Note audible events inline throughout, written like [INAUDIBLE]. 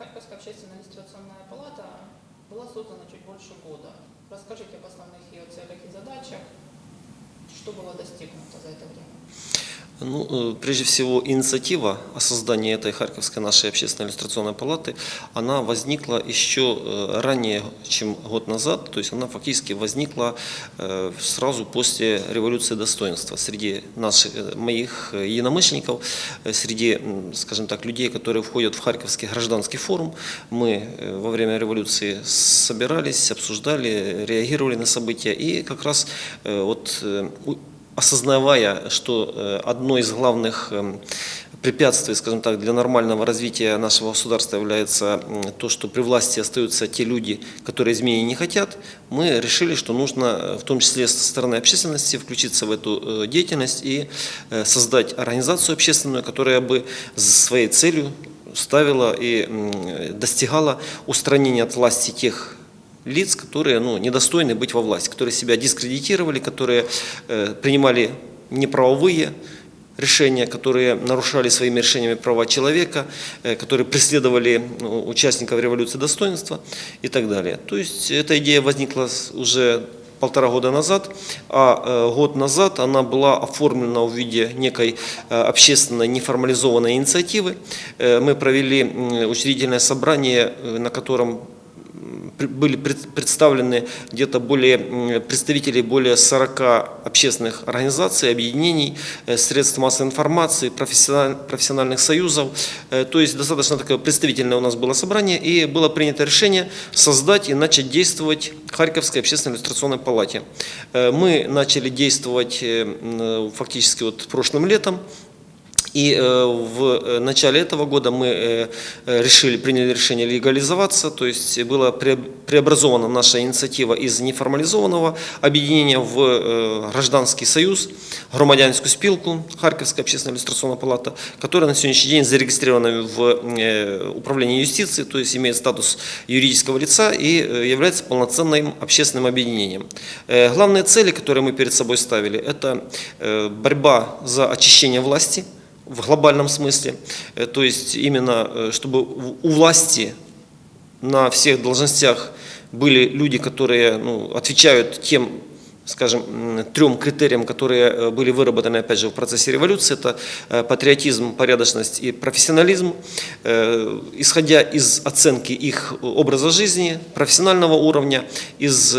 Харьковская общественная иллюстрационная палата была создана чуть больше года. Расскажите об основных ее целях и задачах, что было достигнуто за это время. Ну, э, прежде всего, инициатива о создании этой Харьковской нашей общественной иллюстрационной палаты, она возникла еще э, ранее, чем год назад, то есть она фактически возникла э, сразу после революции достоинства среди наших, моих единомышленников, среди, скажем так, людей, которые входят в Харьковский гражданский форум. Мы во время революции собирались, обсуждали, реагировали на события и как раз вот осознавая, что э, одно из главных эм, препятствий, скажем так, для нормального развития нашего государства является то, что при власти остаются те люди, которые изменений не хотят, мы решили, что нужно, э, в том числе со стороны общественности, включиться в эту э, деятельность и создать организацию общественную, которая бы своей целью ставила и достигала устранения от власти тех лиц, которые ну, недостойны быть во власти, которые себя дискредитировали, которые э, принимали неправовые решения, которые нарушали своими решениями права человека, э, которые преследовали ну, участников революции достоинства и так далее. То есть эта идея возникла уже полтора года назад, а э, год назад она была оформлена в виде некой э, общественной неформализованной инициативы. Э, Мы провели учредительное собрание, на котором были пред- представлены где-то более м, представителей более 40 общественных организаций, объединений, э, средств массовой информации, профессиональ- профессиональных союзов. Э, То есть достаточно такое представительное у нас было собрание, и было принято решение создать и начать действовать Харьковской общественной иллюстрационной палате. Э, Мы начали действовать фактически вот прошлым летом. И э, в э, начале этого года мы э, решили, приняли решение легализоваться, то есть была пре- преобразована наша инициатива из неформализованного объединения в гражданский союз, громадянскую спилку, Харьковская общественная иллюстрационная палата, которая на сегодняшний день зарегистрирована в управлении юстиции, то есть имеет статус юридического лица и является полноценным общественным объединением. Главные цели, которые мы перед собой ставили, это борьба за очищение власти, в глобальном смысле, Э, то есть именно э, чтобы у власти на всех должностях были люди, которые ну, отвечают тем, скажем, трем критериям, которые э, были выработаны, опять же, в процессе революции, это патриотизм, порядочность и профессионализм, исходя из оценки их образа жизни, профессионального уровня, из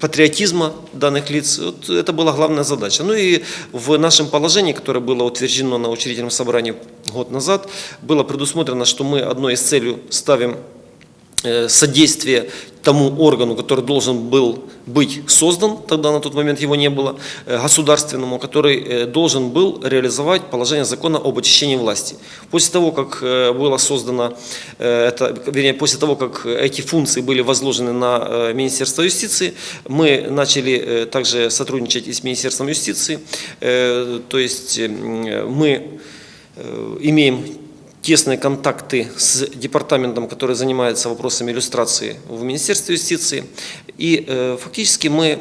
патриотизма данных лиц. Вот это была главная задача. Ну и в нашем положении, которое было утверждено на учредительном собрании год назад, было предусмотрено, что мы одной из целей ставим содействие тому органу, который должен был быть создан, тогда на тот момент его не было, э, государственному, который э, должен был реализовать положение закона об очищении власти. После того, как э, было создано, э, это, вернее, после того, как эти функции были возложены на э, Министерство юстиции, мы начали э, также сотрудничать и с Министерством юстиции, Э, то есть мы э, имеем тесные контакты с департаментом, который занимается вопросами иллюстрации в Министерстве юстиции. И э, фактически мы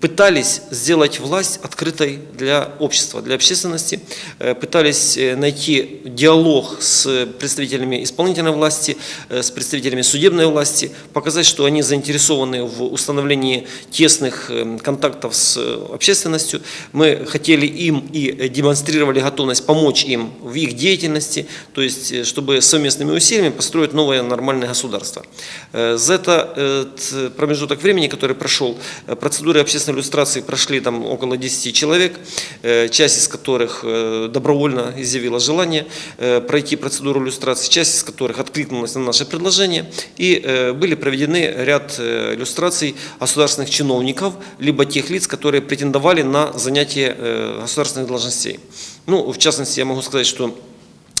пытались сделать власть открытой для общества, для общественности, Э, пытались э, найти диалог с представителями исполнительной власти, э, с представителями судебной власти, показать, что они заинтересованы в установлении тесных контактов с общественностью. Мы хотели им и демонстрировали готовность помочь им в их деятельности, то есть чтобы совместными усилиями построить новое нормальное государство. За это э, т- промежуток времени, который прошел, процедуры общественной иллюстрации прошли там около 10 человек, э, часть из которых э, добровольно изъявила желание э, пройти процедуру иллюстрации, часть из которых откликнулась на наше предложение, и были проведены ряд иллюстраций государственных чиновников, либо тех лиц, которые претендовали на занятие государственных должностей. Ну, в частности, я могу сказать, что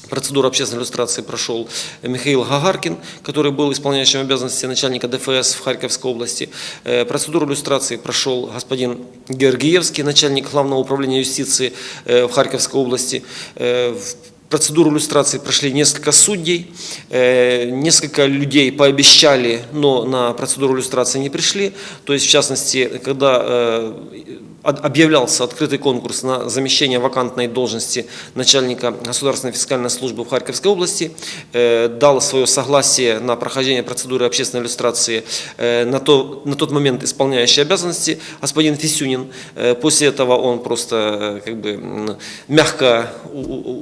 Процедуру общественной иллюстрации прошел Михаил Гагаркин, который был исполняющим обязанности начальника ДФС в Харьковской области. Э, Процедуру иллюстрации прошел господин Георгиевский, начальник Главного управления юстиции э, в Харьковской области. Э, Процедуру иллюстрации прошли несколько судей, несколько людей пообещали, но на процедуру иллюстрации не пришли. То есть, в частности, когда объявлялся открытый конкурс на замещение вакантной должности начальника Государственной фискальной службы в Харьковской области, э, дал свое согласие на прохождение процедуры общественной иллюстрации э, на, то, на тот момент исполняющий обязанности господин Фисюнин. Э, После этого он просто как бы мягко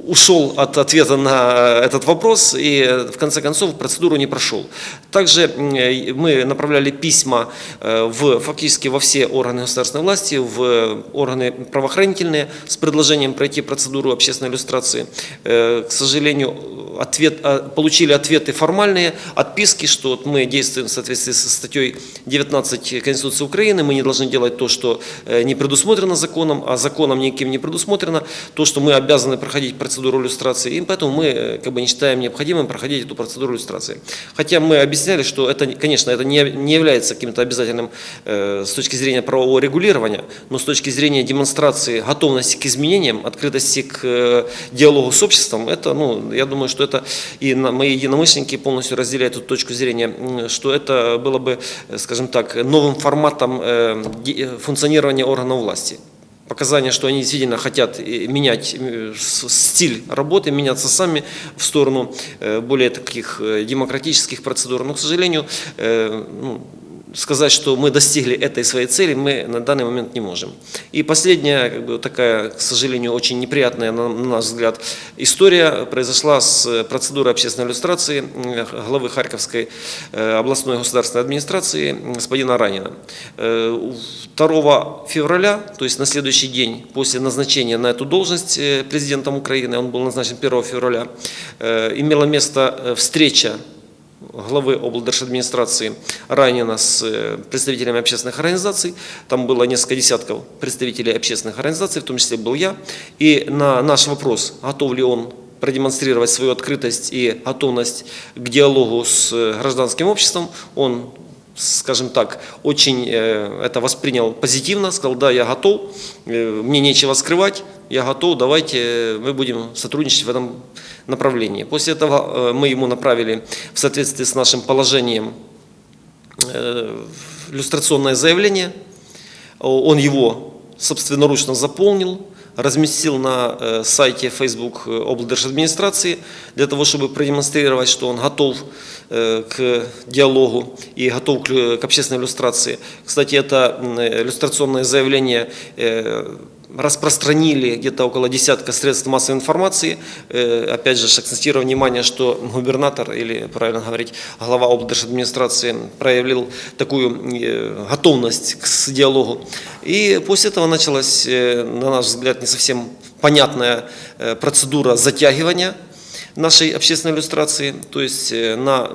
ушел от ответа на этот вопрос и в конце концов процедуру не прошел. Также мы направляли письма в, фактически во все органы государственной власти, в органы правоохранительные с предложением пройти процедуру общественной иллюстрации. Э, К сожалению, ответ, а, получили ответы формальные, отписки, что вот мы действуем в соответствии со статьей 19 Конституции Украины, мы не должны делать то, что э, не предусмотрено законом, а законом никем не предусмотрено, то, что мы обязаны проходить процедуру иллюстрации, и поэтому мы э, как бы не считаем необходимым проходить эту процедуру иллюстрации. Хотя мы объясняли, что это, конечно, это не, не является каким-то обязательным э, с точки зрения правового регулирования, но с точки зрения демонстрации готовности к изменениям, открытости к э, диалогу с обществом, это, ну, я думаю, что это и мои единомышленники полностью разделяют эту точку зрения, что это было бы, э, скажем так, новым форматом э, функционирования органов власти показания, что они действительно хотят менять стиль работы, меняться сами в сторону более таких демократических процедур. Но, к сожалению, ну, сказать, что мы достигли этой своей цели, мы на данный момент не можем. И последняя, как бы, такая, к сожалению, очень неприятная, на, на наш взгляд, история произошла с э, процедурой общественной иллюстрации э, главы Харьковской э, областной государственной администрации господина Ранина. Э, 2 февраля, то есть на следующий день после назначения на эту должность э, президентом Украины, он был назначен 1 февраля, э, имела место э, встреча главы облдержадминистрации Ранина с э, представителями общественных организаций. Там было несколько десятков представителей общественных организаций, в том числе был я. И на наш вопрос, готов ли он продемонстрировать свою открытость и готовность к диалогу с э, гражданским обществом, он скажем так, очень э, это воспринял позитивно, сказал, да, я готов, э, мне нечего скрывать, я готов, давайте э, мы будем сотрудничать в этом направлении. После этого мы ему направили в соответствии с нашим положением иллюстрационное заявление, он его собственноручно заполнил, разместил на сайте Facebook облдержадминистрации для того, чтобы продемонстрировать, что он готов к диалогу и готов к, общественной иллюстрации. Кстати, это иллюстрационное заявление э, распространили где-то около десятка средств массовой информации. Э, Опять же, акцентирую внимание, что губернатор, или правильно говорить, глава облдержадминистрации проявил такую э, готовность к диалогу. И после этого началась, э, на наш взгляд, не совсем понятная э, процедура затягивания нашей общественной иллюстрации, то есть э, на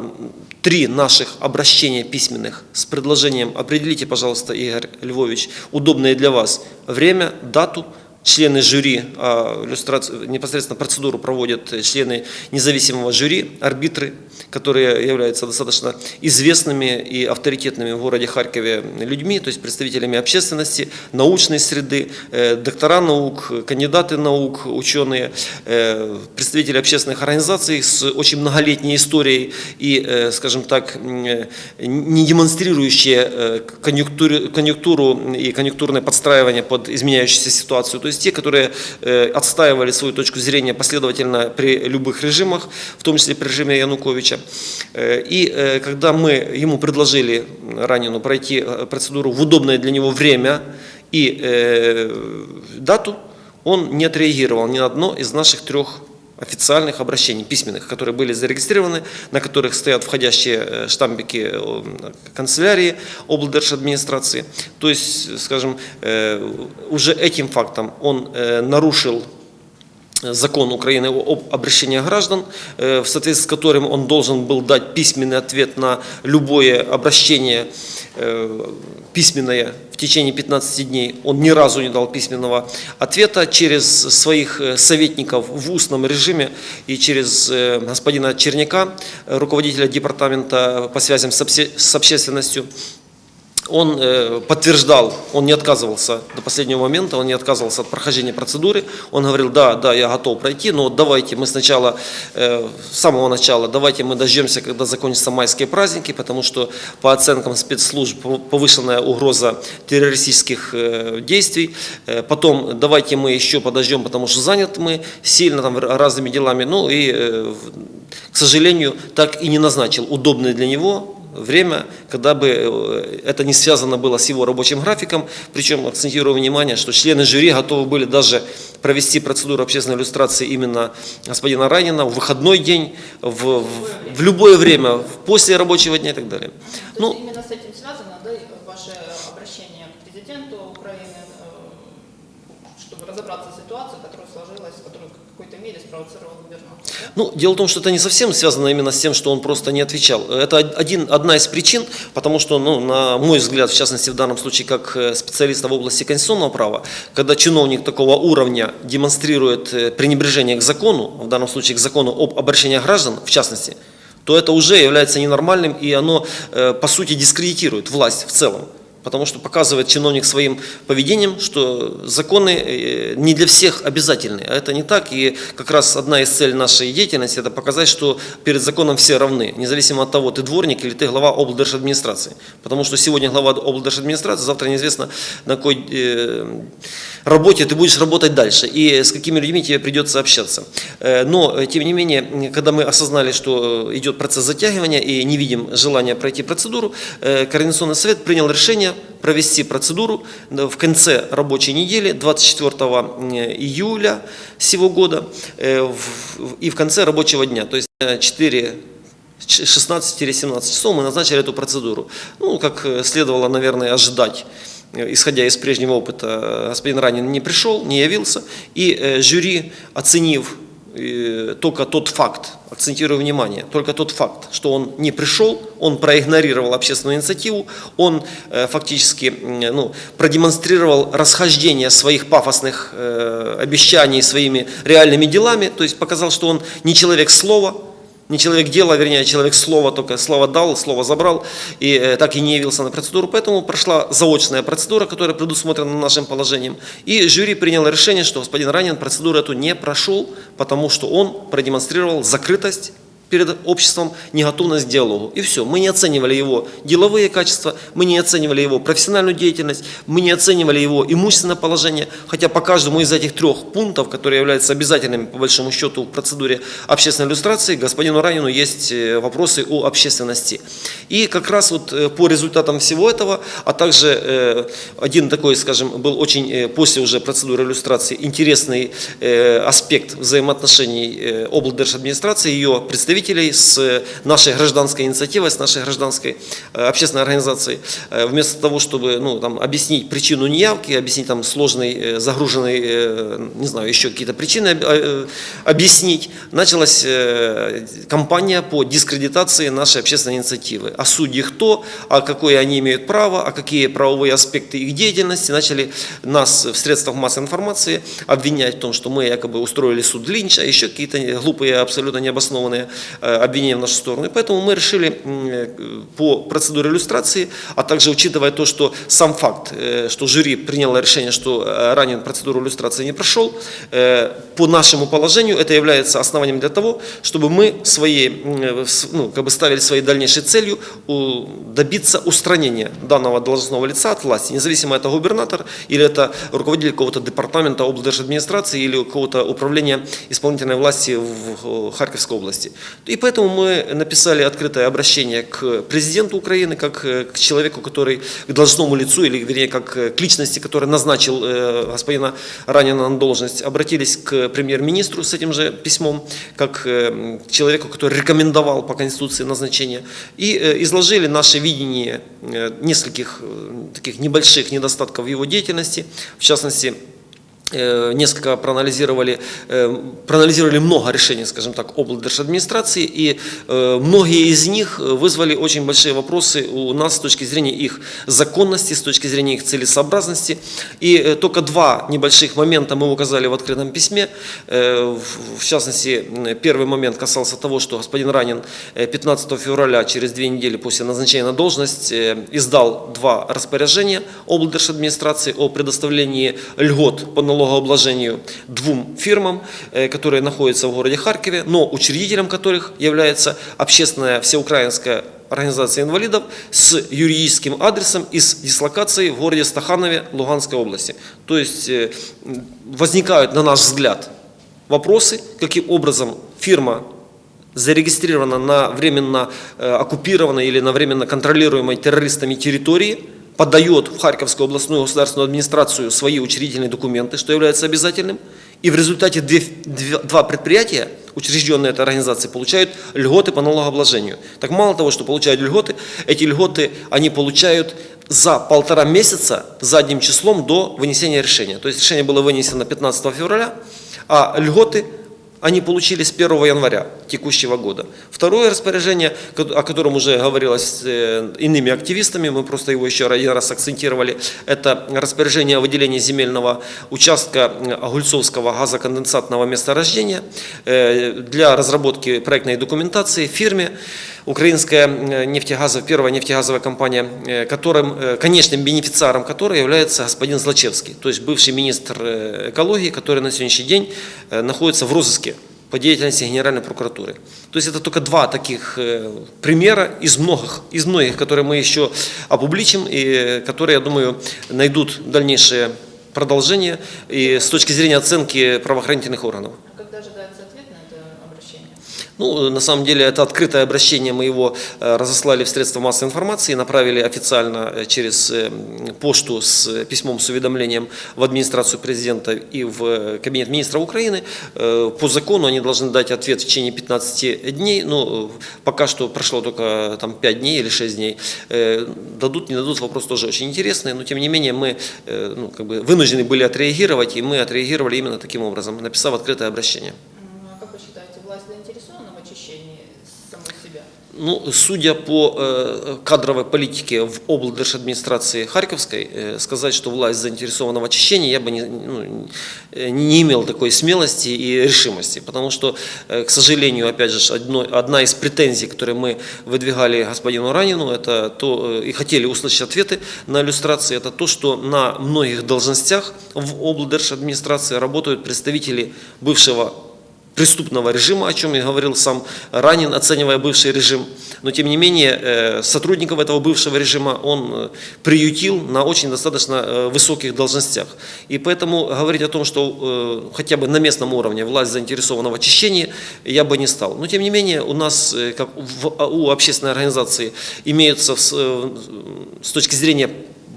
три наших обращения письменных с предложением определите, пожалуйста, Игорь Львович, удобное для вас время, дату, члены жюри, а непосредственно процедуру проводят члены независимого жюри, арбитры, которые являются достаточно известными и авторитетными в городе Харькове людьми, то есть представителями общественности, научной среды, э, доктора наук, кандидаты наук, ученые, э, представители общественных организаций с очень многолетней историей и, э, скажем так, не демонстрирующие конъюнктуру и конъюнктурное подстраивание под изменяющуюся ситуацию. То есть те, которые э, отстаивали свою точку зрения последовательно при любых режимах, в том числе при режиме Януковича. Э, И э, когда мы ему предложили Ранину пройти процедуру в удобное для него время и дату, он не отреагировал ни на одно из наших трех официальных обращений, письменных, которые были зарегистрированы, на которых стоят входящие э, штампики э, канцелярии облдержадминистрации. То есть, скажем, э, уже этим фактом он нарушил закон Украины об обращении граждан, в соответствии с которым он должен был дать письменный ответ на любое обращение письменное в течение 15 дней. Он ни разу не дал письменного ответа через своих э, советников в устном режиме и через э, господина Черняка, э, руководителя департамента по связям с общественностью. Он э, подтверждал, он не отказывался до последнего момента, он не отказывался от прохождения процедуры. Он говорил, да, да, я готов пройти, но давайте мы сначала, э, с самого начала, давайте мы дождемся, когда закончатся майские праздники, потому что по оценкам спецслужб повышенная угроза террористических э, действий. Потом давайте мы еще подождем, потому что заняты мы сильно там разными делами. Ну и, к сожалению, так и не назначил удобное для него время, когда бы э, это не связано было с его рабочим графиком. Причем акцентирую внимание, что члены жюри готовы были даже провести процедуру общественной иллюстрации именно господина Ранина в выходной день, в, в- в любое время, в- после рабочего дня и так далее. То Ну, есть именно с этим связано, да, ваше обращение к президенту Украины, э, чтобы разобраться с ситуацией, которая сложилась, которую в какой-то мере спровоцировал губернатор. Ну, дело в том, что это не совсем связано именно с тем, что он просто не отвечал. Это один, одна из причин, потому что, ну, на мой взгляд, в частности, в данном случае, как э, специалиста в области конституционного права, когда чиновник такого уровня демонстрирует э, пренебрежение к закону, в данном случае к закону об обращении граждан, в частности, то это уже является ненормальным, и оно, э, по сути, дискредитирует власть в целом. Потому что показывает чиновник своим поведением, что законы э, не для всех обязательны. А это не так. И как раз одна из целей нашей деятельности – это показать, что перед законом все равны, независимо от того, ты дворник или ты глава облдержадминистрации. Потому что сегодня глава облдержадминистрации, завтра неизвестно, на какой э, работе ты будешь работать дальше и с какими людьми тебе придется общаться. Э, Но, тем не менее, когда мы осознали, что идет процесс затягивания и не видим желания пройти процедуру, Координационный совет принял решение провести процедуру э, в конце рабочей недели, 24 июля сего года, э, и в конце рабочего дня, то есть э, 4 16-17 часов мы назначили эту процедуру. Ну, как э, следовало, наверное, ожидать, э, исходя из прежнего опыта, э, господин Ранин не пришел, не явился, и э, жюри, оценив только тот факт, акцентирую внимание, только тот факт, что он не пришел, он проигнорировал общественную инициативу, он э, фактически ну, продемонстрировал расхождение своих пафосных э, обещаний своими реальными делами, то есть показал, что он не человек слова, не человек дела, вернее, а человек слова, только слово дал, слово забрал, и э, так и не явился на процедуру. Поэтому прошла заочная процедура, которая предусмотрена нашим положением. И жюри приняло решение, что господин Ранин процедуру эту не прошел, потому что он продемонстрировал закрытость перед обществом, неготовность к диалогу. И все. Мы не оценивали его деловые качества, мы не оценивали его профессиональную деятельность, мы не оценивали его имущественное положение, хотя по каждому из этих трех пунктов, которые являются обязательными по большому счету в процедуре общественной иллюстрации, господину Ранину есть э, вопросы о общественности. И как раз вот э, по результатам всего этого, а также э, один такой, скажем, был очень после уже процедуры иллюстрации интересный аспект взаимоотношений облдержадминистрации, ее представителей с нашей гражданской инициативой, с нашей гражданской э, общественной организацией. Э, Вместо того, чтобы ну, там, объяснить причину неявки, объяснить там сложный, э, загруженный, не знаю, еще какие-то причины об- объяснить, началась кампания по дискредитации нашей общественной инициативы. А судьи кто, а какое они имеют право, а какие правовые аспекты их деятельности. Начали нас в средствах массовой информации обвинять в том, что мы якобы устроили суд Линча, еще какие-то глупые, абсолютно необоснованные обвинения в нашу сторону. И поэтому мы решили э, по процедуре иллюстрации, а также учитывая то, что сам факт, э, что жюри приняло решение, что э, ранен процедуру иллюстрации не прошел, э, по нашему положению это является основанием для того, чтобы мы своей, м, э, с- ну, как бы ставили своей дальнейшей целью добиться устранения данного должностного лица от власти, независимо это губернатор или это руководитель какого-то департамента облдержадминистрации или какого-то управления исполнительной власти в Харьковской области. И поэтому мы написали открытое обращение к президенту Украины, как э, к человеку, который, к должностному лицу, или вернее, как э, к личности, который назначил э, господина Ранина на должность, обратились к премьер-министру с этим же письмом, как к человеку, который рекомендовал по Конституции назначение, и изложили наше видение нескольких таких небольших недостатков в его деятельности, в частности, несколько проанализировали, э, проанализировали много решений, скажем так, облдержадминистрации, и э, многие из них вызвали очень большие вопросы у нас с точки зрения их законности, с точки зрения их целесообразности. И э, только два небольших момента мы указали в открытом письме. Э, В частности, первый момент касался того, что господин Ранин э, 15 февраля, через две недели после назначения на должность, э, издал два распоряжения облдержадминистрации о предоставлении льгот по налогообложению двум фирмам, э, которые находятся в городе Харькове, но учредителем которых является общественная всеукраинская организация инвалидов с юридическим адресом и с дислокацией в городе Стаханове Луганской области. То есть э, возникают, на наш взгляд, вопросы, каким образом фирма зарегистрирована на временно э, оккупированной или на временно контролируемой террористами территории, подает в Харьковскую областную государственную администрацию свои учредительные документы, что является обязательным, и в результате две- две- два предприятия, учрежденные этой организацией, получают льготы по налогообложению. Так мало того, что получают льготы, эти льготы они получают за полтора месяца задним числом до вынесения решения. То есть решение было вынесено 15 февраля, а льготы они получили с 1 января текущего года. Второе распоряжение, о котором уже говорилось э, иными активистами, мы просто его еще один раз акцентировали, это распоряжение о выделении земельного участка э, Огульцовского газоконденсатного месторождения э, для разработки проектной документации фирме Украинская э, нефтегазовая, первая нефтегазовая компания, э, которым, э, конечным бенефициаром которой является господин Злачевский, то есть бывший министр экологии, который на сегодняшний день находится в розыске по деятельности Генеральной прокуратуры. То есть это только два таких примера из многих, из многих, которые мы еще опубличим и которые, я думаю, найдут дальнейшее продолжение и с точки зрения оценки правоохранительных органов. А когда ожидается ответ на это обращение? Ну, на самом деле, это открытое обращение, мы его э, разослали в средства массовой информации, направили официально э, через э, пошту с письмом с уведомлением в администрацию президента и в кабинет министра Украины. По закону они должны дать ответ в течение 15 дней, ну, э, пока что прошло только там 5 дней или 6 дней. Дадут, не дадут, вопрос тоже очень интересный, но тем не менее мы ну, как бы вынуждены были отреагировать, и мы отреагировали именно таким образом, написав открытое обращение. М, А как вы считаете, власть заинтересована в очищении самой себя? Ну, судя по э, кадровой политике в облдержадминистрации Харьковской, э, сказать, что власть заинтересована в очищении, я бы не, ну, не имел такой смелости и решимости. Потому что, э, к сожалению, опять же, одно, одна из претензий, которые мы выдвигали господину Ранину, это то, э, и хотели услышать ответы на иллюстрации, это то, что на многих должностях в облдержадминистрации работают представители бывшего преступного режима, о чем и говорил сам Ранин, оценивая бывший режим. Но тем не менее, э, сотрудников этого бывшего режима он э, приютил на очень достаточно э, высоких должностях. И поэтому говорить о том, что хотя бы на местном уровне власть заинтересована в очищении, я бы не стал. Но тем не менее, у нас, как у общественной организации, имеются с точки зрения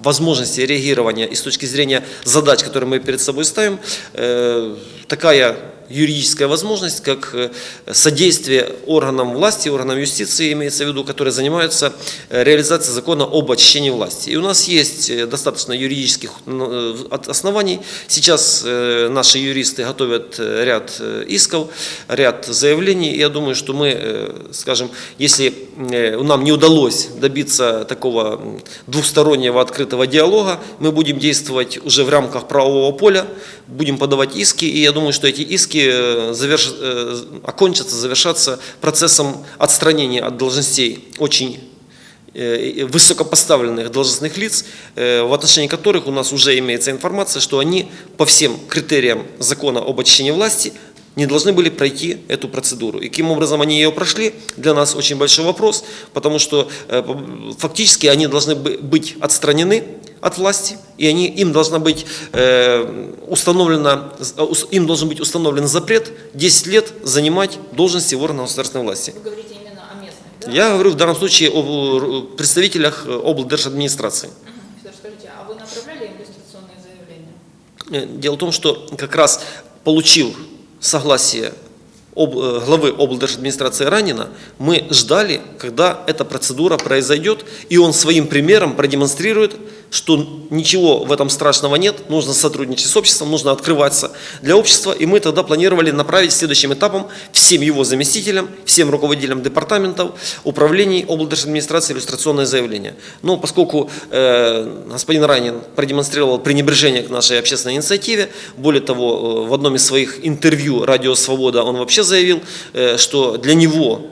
возможности реагирования и с точки зрения задач, которые мы перед собой ставим, такая юридическая возможность, как э, содействие органам власти, органам юстиции, имеется в виду, которые занимаются э, реализацией закона об очищении власти. И у нас есть э, достаточно юридических оснований. Сейчас наши юристы готовят ряд исков, ряд заявлений. Я думаю, что мы, скажем, если нам не удалось добиться такого м, двухстороннего открытого диалога, мы будем действовать уже в рамках правового поля, будем подавать иски, и я думаю, что эти иски э, заверш- э, окончатся, завершатся процессом отстранения от должностей очень э, высокопоставленных должностных лиц, в отношении которых у нас уже имеется информация, что они по всем критериям закона об очищении власти не должны были пройти эту процедуру. И каким образом они ее прошли, для нас очень большой вопрос, потому что фактически они должны бы- быть отстранены от власти, и они, им, должна быть, э, установлена, э, им должен быть установлен запрет 10 лет занимать должности в органах государственной власти. Вы говорите именно о местных, да? Я говорю в данном случае о представителях э, облдержадминистрации. Федор, скажите, а вы направляли им иллюстрационные заявления? Э, Дело в том, что как раз получив согласие об- главы облдержадминистрации Ранина, мы ждали, когда эта процедура произойдет, и он своим примером продемонстрирует что ничего в этом страшного нет, нужно сотрудничать с обществом, нужно открываться для общества, и мы тогда планировали направить следующим этапом всем его заместителям, всем руководителям департаментов, управлений облдержадминистрации иллюстрационное заявление. Но поскольку э, господин Ранин продемонстрировал пренебрежение к нашей общественной инициативе, более того, э, в одном из своих интервью «Радио Свобода» он вообще заявил, э, что для него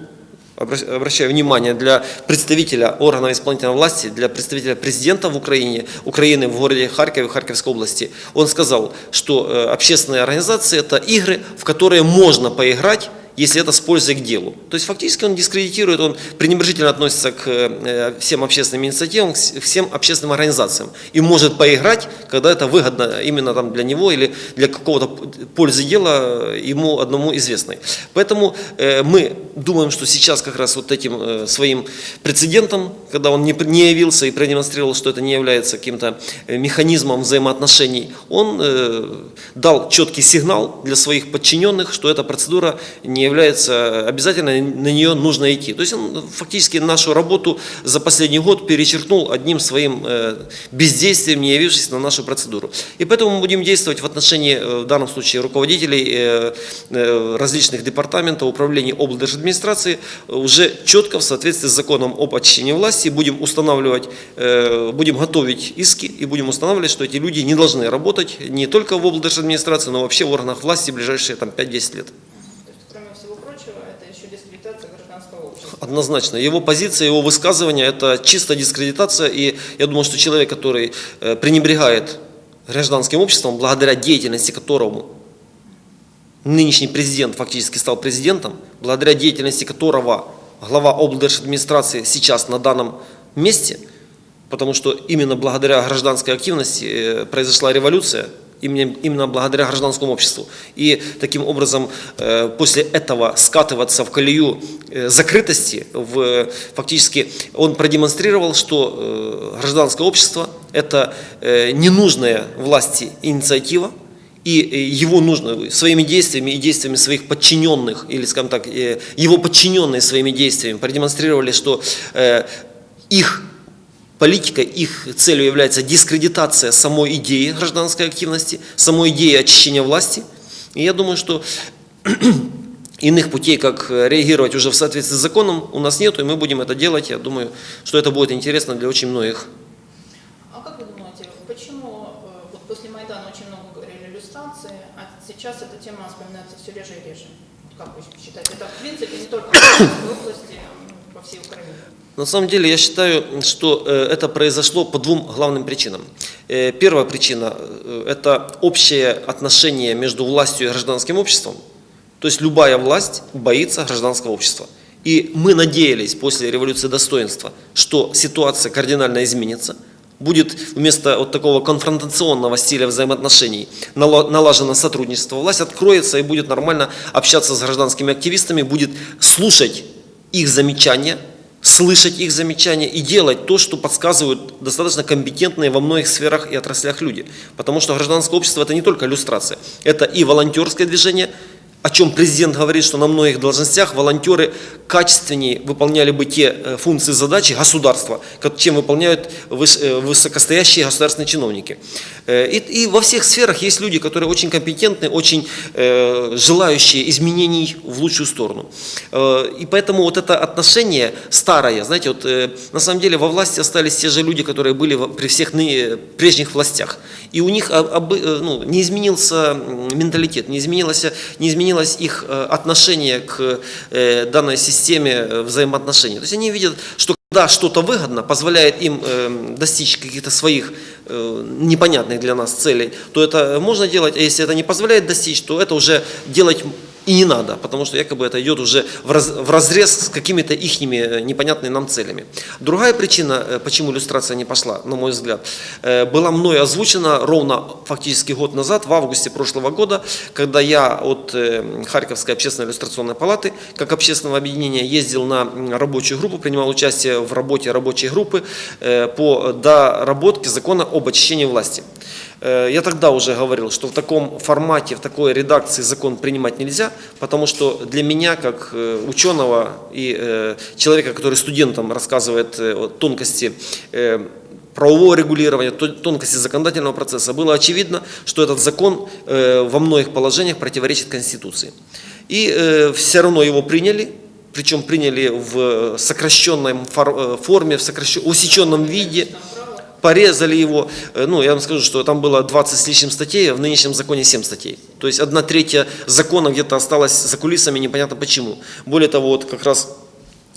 обращаю внимание, для представителя органов исполнительной власти, для представителя президента в Украине, Украины в городе Харькове, Харьковской области, он сказал, что э, общественные организации – это игры, в которые можно поиграть, если это с пользой к делу. То есть фактически он дискредитирует, он пренебрежительно относится к э, всем общественным инициативам, к всем общественным организациям. И может поиграть, когда это выгодно именно там для него или для какого-то пользы дела э, ему одному известной. Поэтому э, мы думаем, что сейчас как раз вот этим своим прецедентом, когда он не, явился и продемонстрировал, что это не является каким-то механизмом взаимоотношений, он дал четкий сигнал для своих подчиненных, что эта процедура не является обязательной, на нее нужно идти. То есть он фактически нашу работу за последний год перечеркнул одним своим э, бездействием, не явившись на нашу процедуру. И поэтому мы будем действовать в отношении, э, в данном случае, руководителей э, э, различных департаментов, управлений облдержадминистрации э, уже четко в соответствии с законом об очищении власти будем устанавливать, э, будем готовить иски и будем устанавливать, что эти люди не должны работать не только в облдержадминистрации, но вообще в органах власти в ближайшие там, 5-10 лет. То есть, кроме всего прочего, это еще дискредитация гражданского общества. Однозначно. Его позиция, его высказывание – это чисто дискредитация. И я думаю, что человек, который э, пренебрегает гражданским обществом, благодаря деятельности которому нынешний президент фактически стал президентом, благодаря деятельности которого глава облдержадминистрации сейчас на данном месте, потому что именно благодаря гражданской активности э, произошла революция, именно, благодаря гражданскому обществу. И таким образом э, после этого скатываться в колею э, закрытости, в, фактически он продемонстрировал, что э, гражданское общество – это ненужная власти инициатива, и его нужно своими действиями и действиями своих подчиненных, или, скажем так, его подчиненные своими действиями продемонстрировали, что их политика, их целью является дискредитация самой идеи гражданской активности, самой идеи очищения власти. И я думаю, что [CLEARS THROAT] иных путей, как реагировать уже в соответствии с законом, у нас нет, и мы будем это делать. Я думаю, что это будет интересно для очень многих. А как вы думаете, почему э, вот после Майдана очень много говорили иллюстрации, а сейчас эта тема вспоминается все реже и реже? Как вы считаете? Это в принципе не только в области, а по всей Украине. На самом деле я считаю, что э, это произошло по двум главным причинам. Э, Первая причина э, – это общее отношение между властью и гражданским обществом. То есть любая власть боится гражданского общества. И мы надеялись после революции достоинства, что ситуация кардинально изменится, будет вместо вот такого конфронтационного стиля взаимоотношений нала- налажено сотрудничество, власть откроется и будет нормально общаться с гражданскими активистами, будет слушать их замечания, слышать их замечания и делать то, что подсказывают достаточно компетентные во многих сферах и отраслях люди. Потому что гражданское общество это не только иллюстрация, это и волонтерское движение, о чем президент говорит, что на многих должностях волонтеры качественнее выполняли бы те э, функции, задачи государства, чем выполняют э, высокостоящие государственные чиновники. Э, И, и во всех сферах есть люди, которые очень компетентны, очень желающие изменений в лучшую сторону. И поэтому вот это отношение старое, знаете, вот на самом деле во власти остались те же люди, которые были при всех прежних властях. И у них ну, не изменился менталитет, не изменилось, не изменилось их э, отношение к э, данной системе э, взаимоотношений. То есть они видят, что когда что-то выгодно, позволяет им достичь каких-то своих непонятных для нас целей, то это можно делать, а если это не позволяет достичь, то это уже делать и не надо, потому что якобы это идет уже в, раз, в разрез с какими-то ихними э, непонятными нам целями. Другая причина, э, почему иллюстрация не пошла, на мой взгляд, э, была мной озвучена ровно фактически год назад, в августе прошлого года, когда я от Харьковской общественной иллюстрационной палаты, как общественного объединения, ездил на рабочую группу, принимал участие в работе рабочей группы по доработке закона об очищении власти. Э, Я тогда уже говорил, что в таком формате, в такой редакции закон принимать нельзя, потому что для меня, как э, ученого и э, человека, который студентам рассказывает о тонкости правового регулирования, то- тонкости законодательного процесса, было очевидно, что этот закон во многих положениях противоречит Конституции. И все равно его приняли, причем приняли в сокращенной фор- форме, в сокращен- усеченном виде. Порезали его. Э, Ну, я вам скажу, что там было 20 с лишним статей, а в нынешнем законе 7 статей. То есть одна третья закона где-то осталась за кулисами, непонятно почему. Более того, вот как раз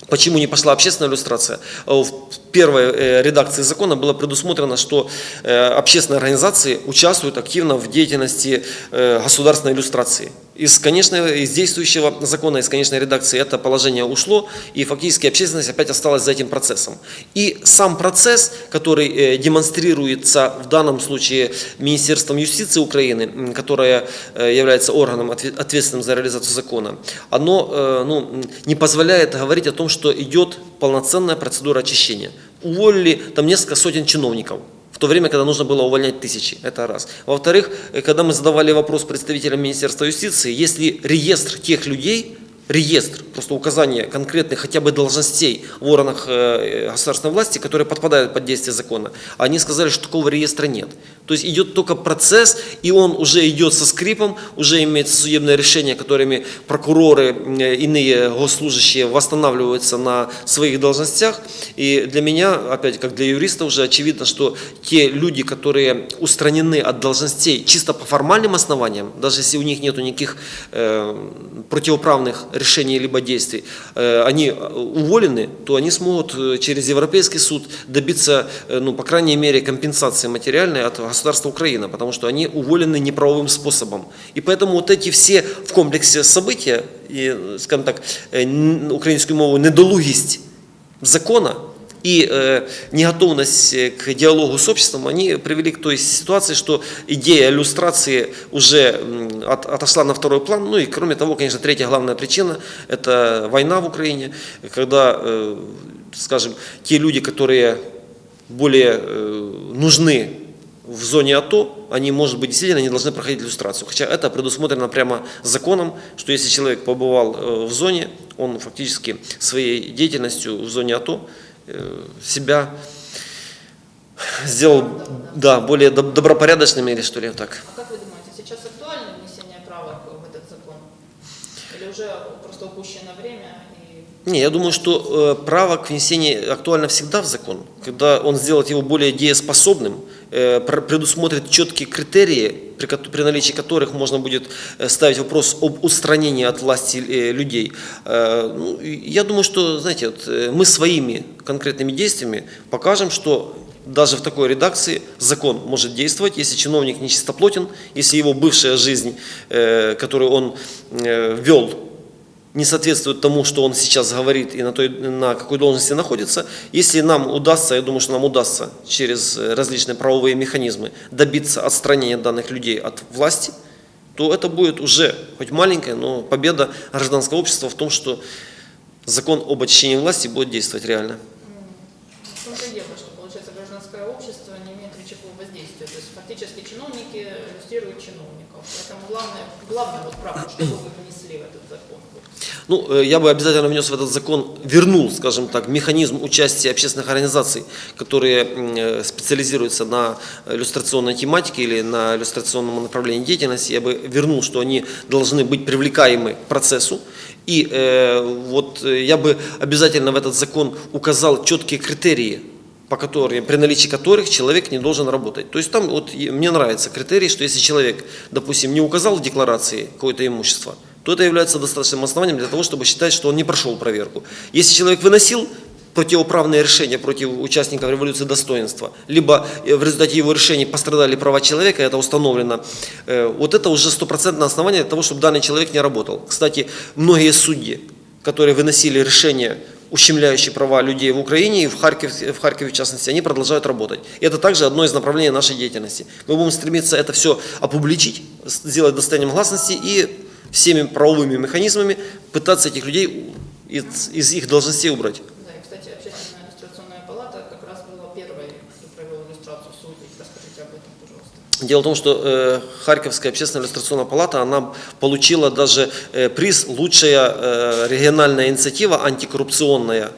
Почему не пошла общественная иллюстрация? Э, В первой э, редакции закона было предусмотрено, что э, общественные организации участвуют активно в деятельности государственной иллюстрации. Из, конечно, из действующего закона, из конечной редакции это положение ушло, и фактически общественность опять осталась за этим процессом. И сам процесс, который э, демонстрируется в данном случае Министерством юстиции Украины, которое э, является органом отве- ответственным за реализацию закона, оно э, ну, не позволяет говорить о том, что идет полноценная процедура очищения. Уволили там несколько сотен чиновников. В то время, когда нужно было увольнять тысячи. Это раз. Во-вторых, э, когда мы задавали вопрос представителям Министерства юстиции, если реестр тех людей, реестр, просто указание конкретных хотя бы должностей в органах э, государственной власти, которые подпадают под действие закона, они сказали, что такого реестра нет. То есть идет только процесс, и он уже идет со скрипом, уже имеется судебное решение, которыми прокуроры, э, иные госслужащие восстанавливаются на своих должностях. И для меня, опять как для юриста, уже очевидно, что те люди, которые устранены от должностей чисто по формальным основаниям, даже если у них нет никаких э, противоправных решений либо действий, э, они уволены, то они смогут э, через Европейский суд добиться, э, ну, по крайней мере, компенсации материальной от государства Украина, потому что они уволены неправовым способом. И поэтому вот эти все в комплексе события, и, скажем так, э, українською мовою недолугість закона и э, неготовность э, к диалогу с обществом, они привели к той ситуации, что идея иллюстрации уже от- отошла на второй план. Ну и кроме того, конечно, третья главная причина – это война в Украине, когда, э, скажем, те люди, которые более э, нужны в зоне АТО, они, может быть, действительно не должны проходить иллюстрацию. Хотя это предусмотрено прямо законом, что если человек побывал э, в зоне, он фактически своей деятельностью в зоне АТО э, себя сделал да, более доб- добропорядочным или что ли так. А как вы думаете, сейчас актуально внесение правок в этот закон? Или уже просто упущено время и Не, я думаю, что э, право к внесению актуально всегда в закон. Когда он сделает его более дееспособным, предусмотрит четкие критерии, при, наличии которых можно будет э, ставить вопрос об устранении от власти э, людей. Э, ну, я думаю, что, знаете, вот, э, мы своими конкретными действиями покажем, что даже в такой редакции закон может действовать, если чиновник нечистоплотен, если его бывшая жизнь, э, которую он э, вел, не соответствует тому, что он сейчас говорит и на, той, на какой должности находится. Если нам удастся, я думаю, что нам удастся через э, различные правовые механизмы добиться отстранения данных людей от власти, то это будет уже хоть маленькая, но победа гражданского общества в том, что закон об очищении власти будет действовать реально. что есть фактически чиновники иллюстрируют чиновников. Поэтому главное, главное вот правда, чтобы вы внесли в этот закон. Ну, э, я бы обязательно внес в этот закон, вернул, скажем так, механизм участия общественных организаций, которые э, специализируются на иллюстрационной тематике или на иллюстрационном направлении деятельности. Я бы вернул, что они должны быть привлекаемы к процессу. И э, вот э, я бы обязательно в этот закон указал четкие критерии, по которым, при наличии которых человек не должен работать. То есть там вот мне нравится критерий, что если человек, допустим, не указал в декларации какое-то имущество, то это является достаточным основанием для того, чтобы считать, что он не прошел проверку. Если человек выносил противоправные решения против участников революции достоинства, либо э, в результате его решений пострадали права человека, это установлено, э, вот это уже стопроцентное основание для того, чтобы данный человек не работал. Кстати, многие судьи, которые выносили решения, ущемляющие права людей в Украине и в Харькове, в Харькове в частности, они продолжают работать. И это также одно из направлений нашей деятельности. Мы будем стремиться это все опубличить, сделать достоянием гласности и всеми правовыми механизмами пытаться этих людей из, из их должностей убрать. Да, и, кстати, общественная иллюстрационная палата как раз была первой, кто провел иллюстрацию судей. Расскажите об этом, пожалуйста. Дело в том, что э, Харьковская общественная иллюстрационная палата, она получила даже э, приз «Лучшая э, региональная инициатива антикоррупционная».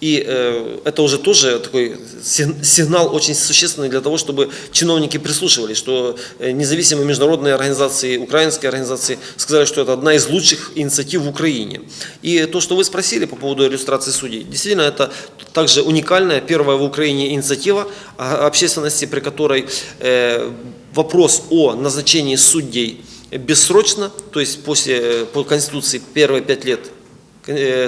И э, это уже тоже такой сиг- сигнал очень существенный для того, чтобы чиновники прислушивались, что э, независимые международные организации, украинские организации сказали, что это одна из лучших инициатив в Украине. И то, что вы спросили по поводу иллюстрации судей, действительно это также уникальная, первая в Украине инициатива общественности, при которой э, вопрос о назначении судей бессрочно, то есть после, э, по Конституции первые пять лет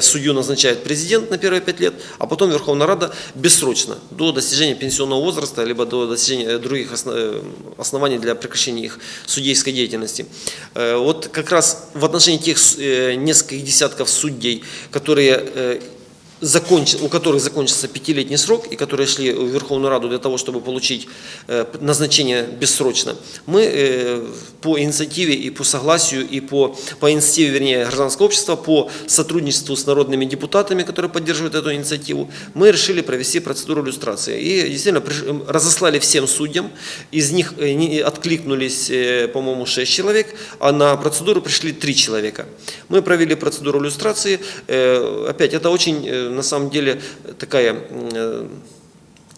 судью назначает президент на первые пять лет, а потом Верховная Рада бессрочно, до достижения пенсионного возраста, либо до достижения других осно- э, оснований для прекращения их судейской деятельности. Э, Вот как раз в отношении тех э, нескольких десятков судей, которые э, законч- у которых закончился пятилетний срок и которые шли в Верховную Раду для того, чтобы получить э, назначение бессрочно, мы э, по инициативе и по согласию, и по, по инициативе, вернее, гражданского общества, по сотрудничеству с народными депутатами, которые поддерживают эту инициативу, мы решили провести процедуру иллюстрации. И действительно разослали всем судьям, из них э, откликнулись, по-моему, 6 человек, а на процедуру пришли 3 человека. Мы провели процедуру иллюстрации. Опять, это очень, на самом деле, такая м, э,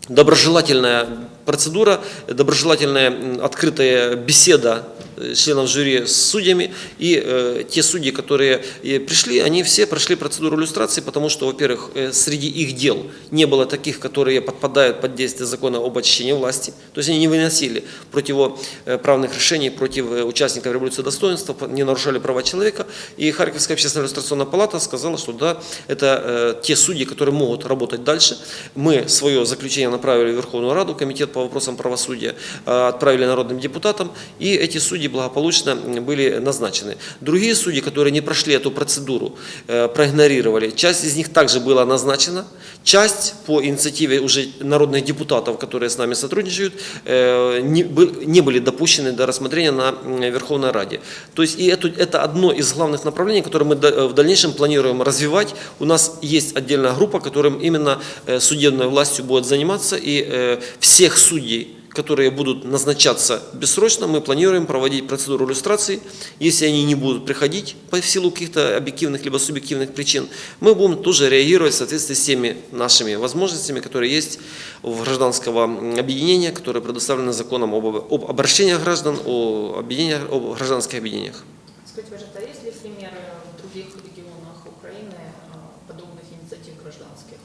доброжелательная процедура, доброжелательная открытая беседа э, членов жюри с судьями. И э, те судьи, которые э, пришли, они все прошли процедуру иллюстрации, потому что, во-первых, э, среди их дел не было таких, которые подпадают под действие закона об очищении власти. То есть они не выносили противоправных решений против э, участников революции достоинства, не нарушали права человека. И Харьковская общественная иллюстрационная палата сказала, что да, это э, те судьи, которые могут работать дальше. Мы свое заключение направили в Верховную Раду, Комитет по вопросам правосудия, э, отправили народным депутатам, и эти судьи благополучно были назначены. Другие судьи, которые не прошли эту процедуру, э, проигнорировали, часть из них также была назначена, часть по инициативе уже народных депутатов, которые с нами сотрудничают, э, не, бы- не были допущены до рассмотрения на Верховной Раде. То есть и это, это одно из главных направлений, которое мы да- в дальнейшем планируем развивать. У нас есть отдельная группа, которым именно э, судебной властью будет заниматься, и э, всех судей, которые будут назначаться бессрочно, мы планируем проводить процедуру иллюстрации. Если они не будут приходить по силу каких-то объективных либо субъективных причин, мы будем тоже реагировать в соответствии с теми нашими возможностями, которые есть у гражданского объединения, которые предоставлены законом об, об обращениях граждан, о, объединениях, об гражданских объединениях. Скажите, пожалуйста, а есть ли примеры в других регионах Украины э, подобных инициатив гражданских?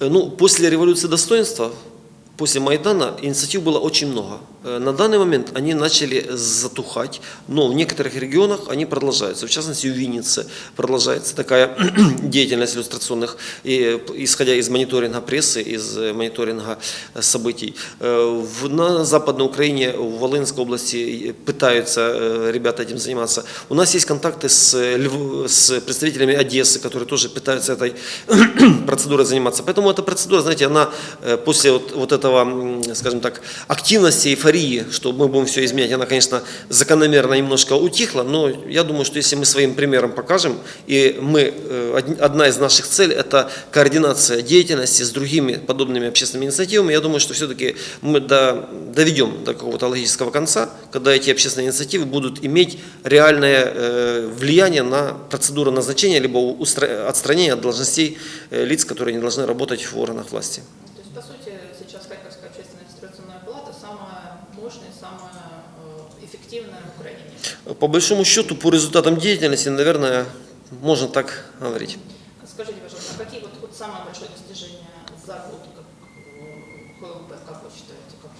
Э, Ну, после революции достоинства, после Майдана инициатив было очень много. Э, На данный момент они начали затухать, но в некоторых регионах они продолжаются. В частности, в Виннице продолжается такая [CLEARS THROAT] деятельность иллюстрационных, и, э, исходя из мониторинга прессы, из э, мониторинга событий. В- На Западной Украине, в Волынской области пытаются ребята этим заниматься. У нас есть контакты с, с представителями Одессы, которые тоже пытаются этой [CLEARS THROAT] процедурой заниматься. Поэтому эта процедура, знаете, она после вот, вот этого, скажем так, активности, эйфории, что мы будем все изменять, она, конечно, закономерно немножко утихла, но я думаю, что если мы своим примером покажем, и мы, э, од- одна из наших целей – это координация деятельности с другими подобными общественными инициативами, я думаю, что все-таки мы до- доведем до какого-то логического конца, когда эти общественные инициативы будут иметь реальное э, влияние на процедуру назначения либо отстранения от должностей э, лиц, которые не должны работать в органах власти. То есть, по сути, сейчас Харьковская общественная регистрационная палата самая мощная, самая э, эффективная в Украине. По большому счету, по результатам деятельности, наверное, можно так говорить. Скажите, пожалуйста, а какие вот, вот самое большое достижение за год, как э, ХЛП, как вы считаете, какое?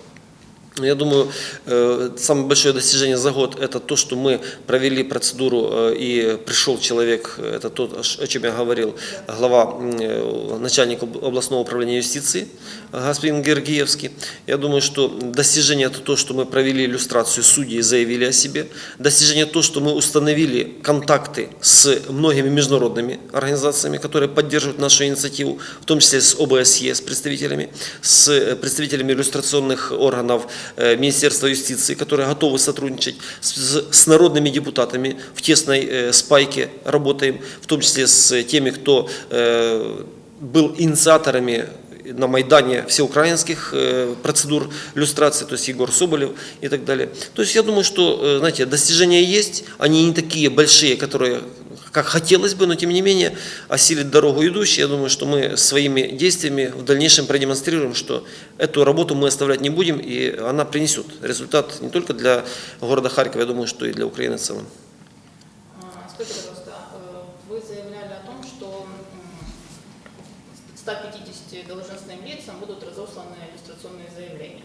Ну, Я думаю, э, самое большое достижение за год – это то, что мы провели процедуру э, и пришел человек, это то, о чем я говорил, глава, э, начальник об- областного управления юстиции, господин Гергиевский. Я думаю, что достижение – это то, что мы провели иллюстрацию судей заявили о себе. Достижение – то, что мы установили контакты с многими международными организациями, которые поддерживают нашу инициативу, в том числе с ОБСЕ, с представителями, с представителями иллюстрационных органов Министерства юстиции, которые готовы сотрудничать, с, с народными депутатами в тесной э, спайке работаем, в том числе с теми, кто э, был инициаторами на Майдане всеукраинских э, процедур иллюстрации, то есть Егор Соболев и так далее. То есть я думаю, что, э, знаете, достижения есть, они не такие большие, которые как хотелось бы, но тем не менее осилить дорогу идущие. Я думаю, что мы своими действиями в дальнейшем продемонстрируем, что эту работу мы оставлять не будем, и она принесет результат не только для города Харькова, я думаю, что и для Украины в целом. А, Скажите, пожалуйста, э, вы заявляли о том, что м, 150 должностным лицам будут разосланы иллюстрационные заявления.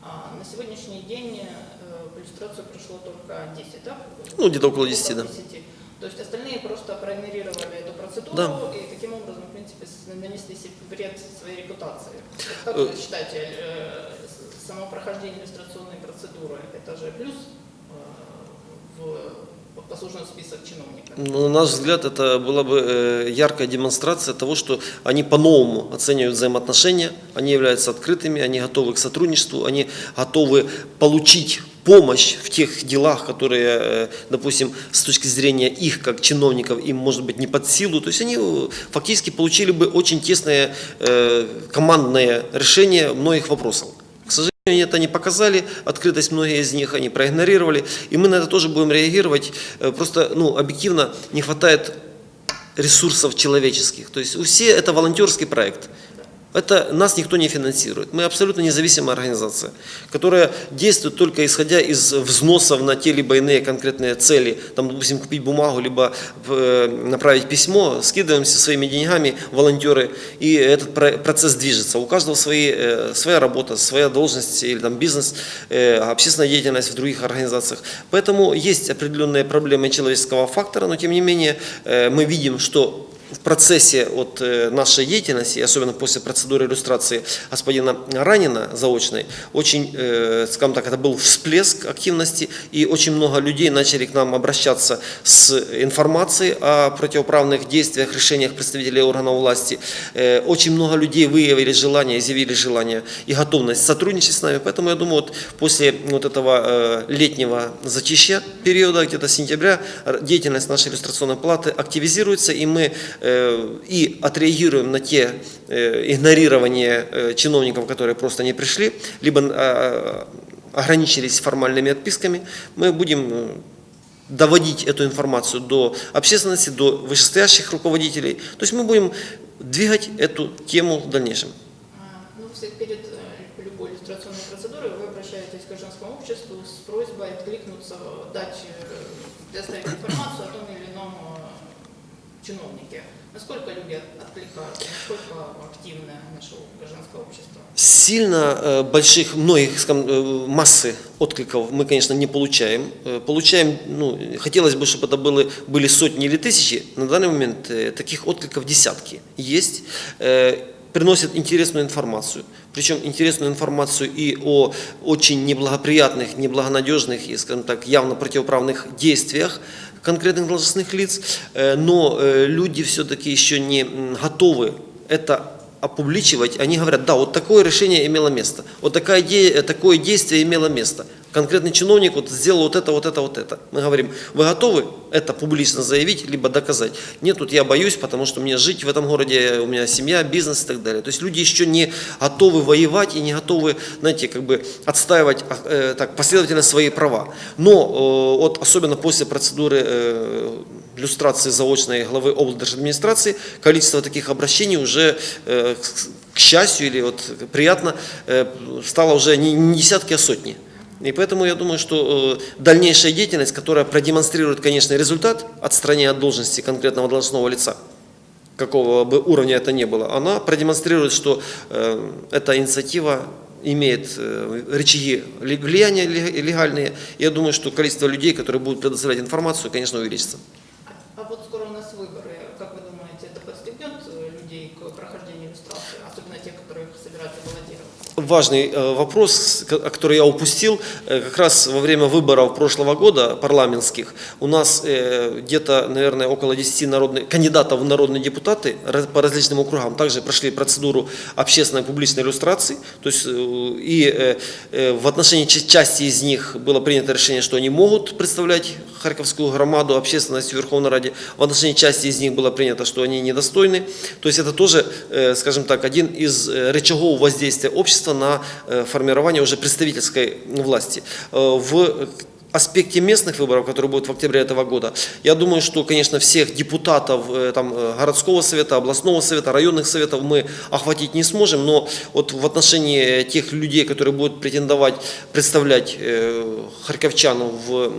А На сегодняшний день э, в иллюстрацию пришло только 10, да? Ну, где-то около 10, да. То есть остальные просто проигнорировали эту процедуру Да. и таким образом, в принципе, нанесли себе вред своей репутации. Как Э. вы считаете, э, само прохождение иллюстрационной процедуры – это же плюс э, в послужной список чиновников? Ну, На наш взгляд, это была бы яркая демонстрация того, что они по-новому оценивают взаимоотношения, они являются открытыми, они готовы к сотрудничеству, они готовы получить помощь в тех делах, которые, э, допустим, с точки зрения их как чиновников, им может быть не под силу. То есть они э, фактически получили бы очень тесное э, командное решение многих вопросов. К сожалению, это не показали, открытость многие из них они проигнорировали, и мы на это тоже будем реагировать. Просто, ну, объективно не хватает ресурсов человеческих. То есть у все это волонтерский проект. Это нас никто не финансирует. Мы абсолютно независимая организация, которая действует только исходя из взносов на те либо иные конкретные цели. Там, допустим, купить бумагу, либо э, направить письмо, скидываемся своими деньгами волонтеры, и этот про- процесс движется. У каждого свои, э, своя работа, своя должность или там бизнес, э, общественная деятельность в других организациях. Поэтому есть определенные проблемы человеческого фактора, но тем не менее мы видим, что в процессе вот э, нашей деятельности, особенно после процедуры иллюстрации господина Ранина заочной, очень, э, скажем так, это был всплеск активности, и очень много людей начали к нам обращаться с информацией о противоправных действиях, решениях представителей органов власти. Э, Очень много людей выявили желание, изъявили желание и готовность сотрудничать с нами, поэтому я думаю, вот после вот этого летнего затища периода, где-то сентября, деятельность нашей иллюстрационной палаты активизируется, и мы и отреагируем на те э, игнорирования э, чиновников, которые просто не пришли, либо э, ограничились формальными отписками. Мы будем э, доводить эту информацию до общественности, до вышестоящих руководителей. То есть мы будем двигать эту тему в дальнейшем. А, Ну, перед э, любой иллюстрационной процедурой вы обращаетесь к гражданскому обществу с просьбой откликнуться, дать, э, предоставить информацию о том или ином чиновнике. Насколько люди от- откликаются, насколько активно наше гражданское общество? Сильно э, больших, многих, э, массы откликов мы, конечно, не получаем. Э, Получаем, ну, хотелось бы, чтобы это были, были сотни или тысячи. На данный момент таких откликов десятки есть. Э, Приносят интересную информацию. Причем интересную информацию и о очень неблагоприятных, неблагонадежных и, скажем так, явно противоправных действиях конкретных должностных лиц. Э, Но э, люди все-таки еще не готовы это опубличивать, они говорят, да, вот такое решение имело место, вот такая, де- такое действие имело место. Конкретный чиновник вот сделал вот это, вот это, вот это. Мы говорим, вы готовы это публично заявить, либо доказать? Нет, тут я боюсь, потому что мне жить в этом городе, у меня семья, бизнес и так далее. То есть люди еще не готовы воевать и не готовы, знаете, как бы отстаивать а, э, так, последовательно свои права. Но э, вот особенно после процедуры э, иллюстрации заочной главы облдержадминистрации, количество таких обращений уже, к счастью или вот приятно, стало уже не десятки, а сотни. И поэтому я думаю, что э, дальнейшая деятельность, которая продемонстрирует, конечно, результат отстранения от должности конкретного должностного лица, какого бы уровня это ни было, она продемонстрирует, что э, эта инициатива имеет э, рычаги ли- влияния лег- легальные. Я думаю, что количество людей, которые будут предоставлять информацию, конечно, увеличится. А вот скоро у нас выборы. Как вы думаете, это подстегнет э, людей к прохождению иллюстрации, собираются баллотироваться? Важный э, вопрос, ко- который я упустил, э, как раз во время выборов прошлого года парламентских у нас э, где-то, наверное, около 10 народных, кандидатов в народные депутаты по различным округам также прошли процедуру общественной публичной иллюстрации. То есть, и в отношении ча- части из них было принято решение, что они могут представлять Харьковскую громаду, общественность в Верховной Раде. В отношении части из них было принято, что они недостойны. То есть это тоже, скажем так, один из рычагов воздействия общества на э, формирование уже представительской власти. Э, В аспекте местных выборов, которые будут в октябре этого года, я думаю, что, конечно, всех депутатов э, там, э, городского совета, областного совета, районных советов мы охватить не сможем, но вот в отношении тех людей, которые будут претендовать, представлять э, харьковчану в,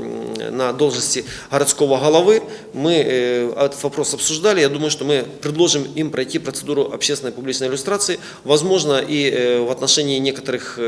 на должности городского головы, мы этот вопрос обсуждали. Я думаю, что мы предложим им пройти процедуру общественной публичной иллюстрации. Возможно, и в отношении некоторых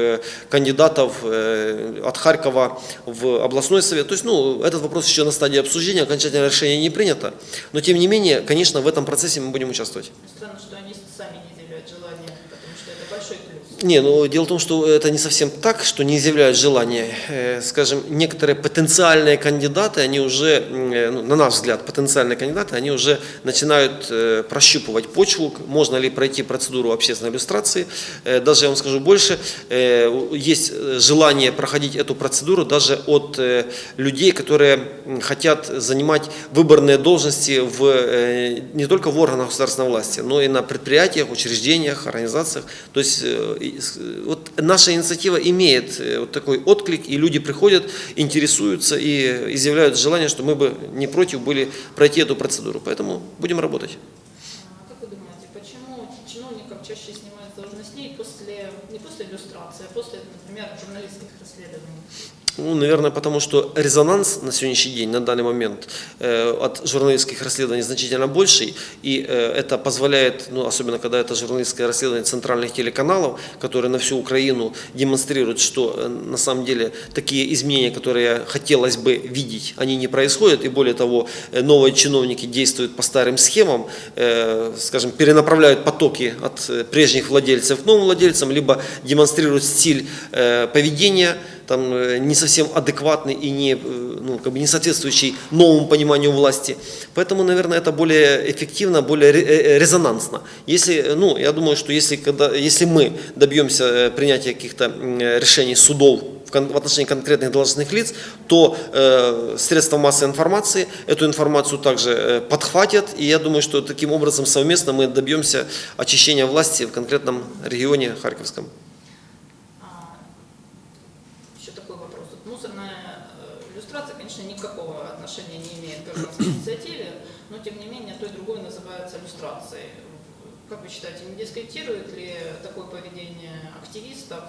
кандидатов от Харькова в областной совет. То есть, ну, этот вопрос еще на стадии обсуждения, окончательное решение не принято. Но, тем не менее, конечно, в этом процессе мы будем участвовать. Странно, что они сами не изъявляют желания, потому что это большой плюс. Не, ну дело в том, что это не совсем так, что не изъявляют желания. Э, Скажем, некоторые потенциальные кандидаты, они уже, э, ну, на наш взгляд, потенциальные кандидаты, они уже начинают э, прощупывать почву, можно ли пройти процедуру общественной иллюстрации. Даже я вам скажу больше, есть желание проходить эту процедуру даже от людей, которые хотят занимать выборные должности в, не только в органах государственной власти, но и на предприятиях, учреждениях, организациях. То есть вот наша инициатива имеет э, вот такой отклик, и люди приходят, интересуются и изъявляют желание, что мы бы не против были пройти эту процедуру. Поэтому будем работать. А Как вы думаете, почему чиновников чаще снимают с должностей после, не после иллюстрации, а после, например, журналистских расследований? Ну, наверное, потому что резонанс на сегодняшний день, на данный момент, э, от журналистских расследований значительно больший, и э, это позволяет, ну, особенно когда это журналистское расследование центральных телеканалов, которые на всю Украину демонстрируют, что э, на самом деле такие изменения, которые хотелось бы видеть, они не происходят, и более того, э, новые чиновники действуют по старым схемам, э, скажем, перенаправляют потоки от э, прежних владельцев к новым владельцам, либо демонстрируют стиль э, поведения, там, э, не совсем адекватный и не, э, ну, как бы не соответствующий новому пониманию власти. Поэтому, наверное, это более эффективно, более э, резонансно. Если, ну, я думаю, что если, когда, если мы добьемся принятия каких-то решений судов в отношении конкретных должностных лиц, то э, средства массовой информации эту информацию также э, подхватят, и я думаю, что таким образом совместно мы добьемся очищения власти в конкретном регионе Харьковском. А, Еще такой вопрос. Вот мусорная э, иллюстрация, конечно, никакого отношения не имеет к гражданской инициативе, но тем не менее то и другое называется иллюстрацией. Как вы считаете, не дискредитирует ли такое поведение активистов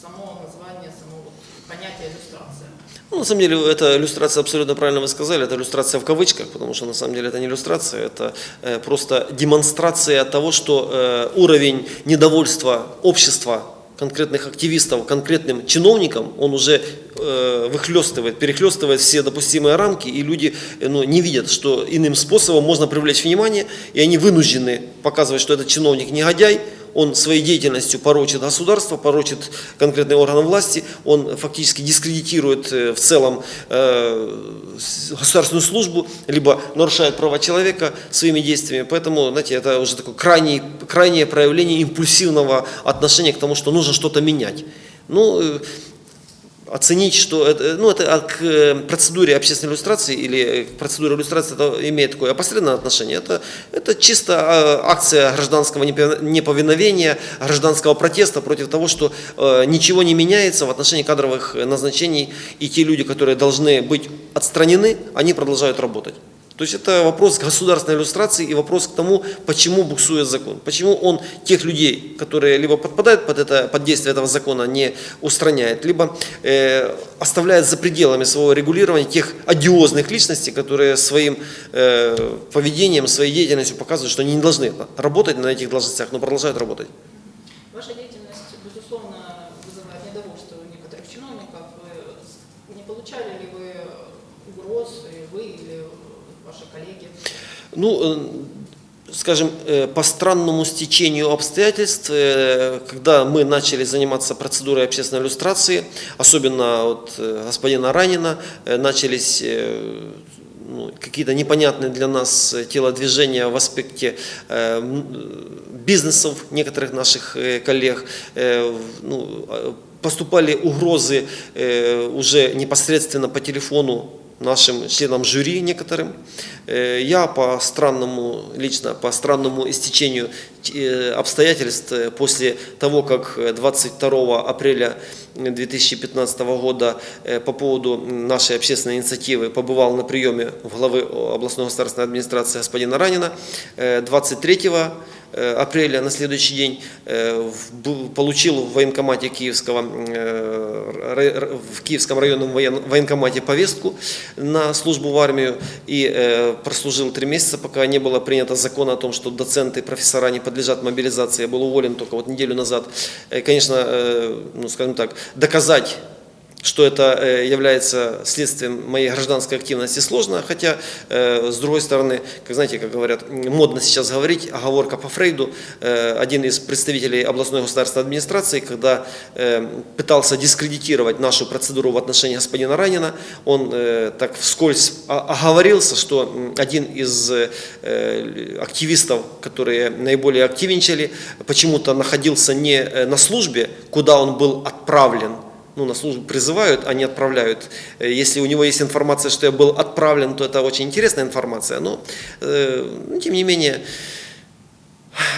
само название, само понятие иллюстрация? Ну, на самом деле, эта иллюстрация, абсолютно правильно вы сказали, это иллюстрация в кавычках, потому что на самом деле это не иллюстрация, это э, просто демонстрация того, что э, уровень недовольства общества конкретных активистов, конкретным чиновникам, он уже выхлестывает, перехлестывает все допустимые рамки, и люди э, ну, не видят, что иным способом можно привлечь внимание, и они вынуждены показывать, что этот чиновник негодяй, он своей деятельностью порочит государство, порочит конкретные органы власти, он фактически дискредитирует э, в целом э, государственную службу, либо нарушает права человека своими действиями. Поэтому, знаете, это уже такое крайнее, крайнее проявление импульсивного отношения к тому, что нужно что-то менять. Ну, э, оценить, что это, ну, это а к э, процедуре общественной иллюстрации или э, к процедуре иллюстрации это имеет такое опосредованное отношение. Это, это чисто э, акция гражданского непов- неповиновения, гражданского протеста против того, что э, ничего не меняется в отношении кадровых э, назначений, и те люди, которые должны быть отстранены, они продолжают работать. То есть это вопрос государственной иллюстрации и вопрос к тому, почему буксует закон. Почему он тех людей, которые либо подпадают под, это, под действие этого закона, не устраняет, либо э, оставляет за пределами своего регулирования тех одиозных личностей, которые своим э, поведением, своей деятельностью показывают, что они не должны работать на этих должностях, но продолжают работать. Ваша деятельность, безусловно, вызывает недовольство у некоторых чиновников. Вы- Не получали ли вы угроз, и вы или ваши коллеги? Ну, э, скажем, э, по странному стечению обстоятельств, э, когда мы начали заниматься процедурой общественной иллюстрации, особенно от господина Ранина, начались ну, какие-то непонятные для нас телодвижения в аспекте бизнесов некоторых наших коллег. Ну, поступали угрозы уже непосредственно по телефону нашим членам жюри некоторым. Э, Я по странному, лично по странному истечению э, обстоятельств э, после того, как э, 22 апреля 2015 года по поводу нашей общественной инициативы побывал на приеме главы областной государственной администрации господина Ранина. Э, 23 э, апреля на следующий день получил в военкомате Киевского, в Киевском районном воен- военкомате повестку на службу в армию и э, прослужил три месяца, пока не было принято закона о том, что доценты, профессора не подлежат мобилизации. Я был уволен только вот неделю назад. Э, Конечно, э, ну скажем так, доказать что это э, является следствием моей гражданской активности сложно, хотя э, с другой стороны, как знаете, как говорят, модно сейчас говорить, оговорка по Фрейду, Э, один из представителей областной государственной администрации, когда пытался дискредитировать нашу процедуру в отношении господина Ранина, он так вскользь оговорился, что один из активистов, которые наиболее активничали, почему-то находился не на службе, куда он был отправлен, ну, на службу призывают, а не отправляют. Э, Если у него есть информация, что я был отправлен, то это очень интересная информация. Но, э, ну, тем не менее,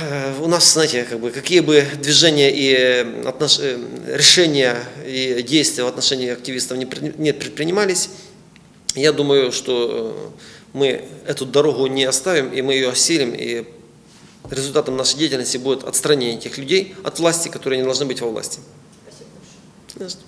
э, у нас, знаете, как бы, какие бы движения и э, отнош- решения и действия в отношении активистов не, пред- не предпринимались, я думаю, что мы эту дорогу не оставим, и мы ее осилим, и результатом нашей деятельности будет отстранение тех людей от власти, которые не должны быть во власти. Just